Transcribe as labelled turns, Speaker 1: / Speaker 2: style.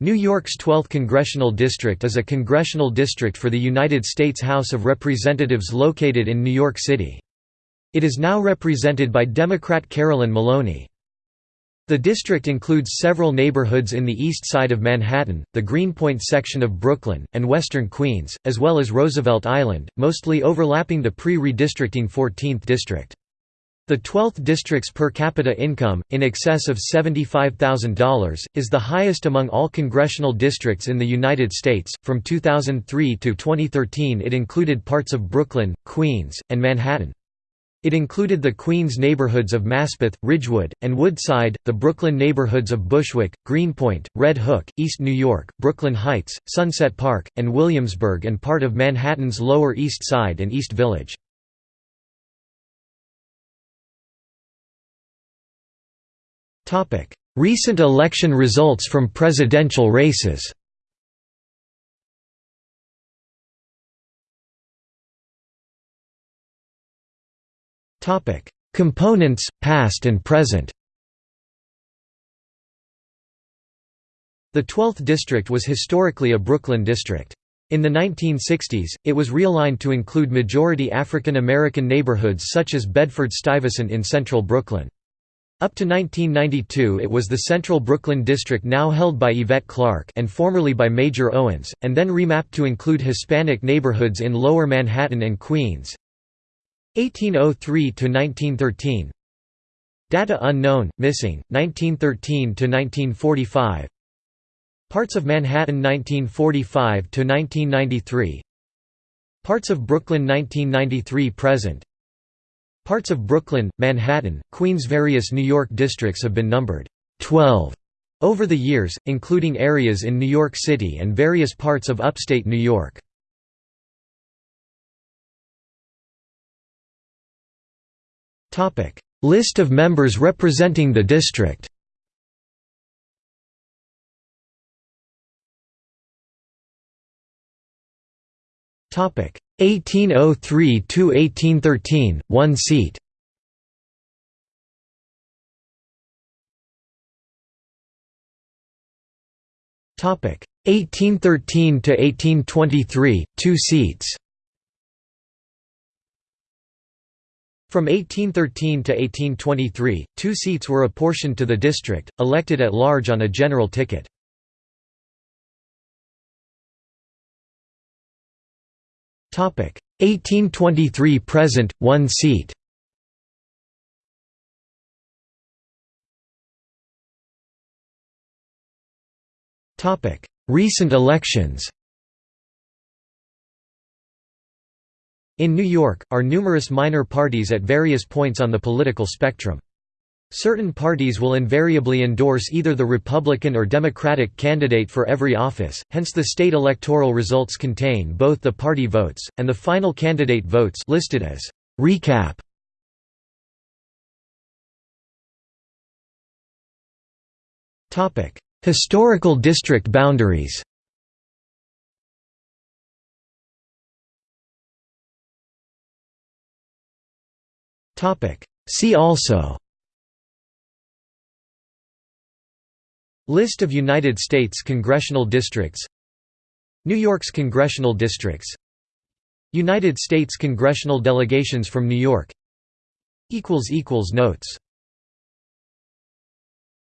Speaker 1: New York's 12th congressional district is a congressional district for the United States House of Representatives located in New York City. It is now represented by Democrat Carolyn Maloney. The district includes several neighborhoods in the east side of Manhattan, the Greenpoint section of Brooklyn, and western Queens, as well as Roosevelt Island, mostly overlapping the pre-redistricting 14th district. The 12th district's per capita income, in excess of $75,000, is the highest among all congressional districts in the United States. From 2003 to 2013, it included parts of Brooklyn, Queens, and Manhattan. It included the Queens neighborhoods of Maspeth, Ridgewood, and Woodside, the Brooklyn neighborhoods of Bushwick, Greenpoint, Red Hook, East New York, Brooklyn Heights, Sunset Park, and Williamsburg and part of Manhattan's Lower East Side and East Village. Recent election results from presidential races Components, past and present The 12th district was historically a Brooklyn district. In the 1960s, it was realigned to include majority African American neighborhoods such as Bedford-Stuyvesant in central Brooklyn. Up to 1992 it was the Central Brooklyn District now held by Yvette Clarke and formerly by Major Owens, and then remapped to include Hispanic neighborhoods in Lower Manhattan and Queens. 1803–1913 Data unknown, missing, 1913–1945 Parts of Manhattan 1945–1993 Parts of Brooklyn 1993 present Parts of Brooklyn, Manhattan, Queens Various New York districts have been numbered 12 over the years, including areas in New York City and various parts of upstate New York. List of members representing the district. Topic 1803–1813, one seat Topic 1813 to 1823, two seats. From 1813 to 1823, two seats were apportioned to the district, elected at large on a general ticket. 1823 present, one seat. Recent elections In New York, are numerous minor parties at various points on the political spectrum. Certain parties will invariably endorse either the Republican or Democratic candidate for every office, hence the state electoral results contain both the party votes, and the final candidate votes listed as recap. Historical district boundaries See also List of United States congressional districts. New York's congressional districts. United States congressional delegations from New York. Notes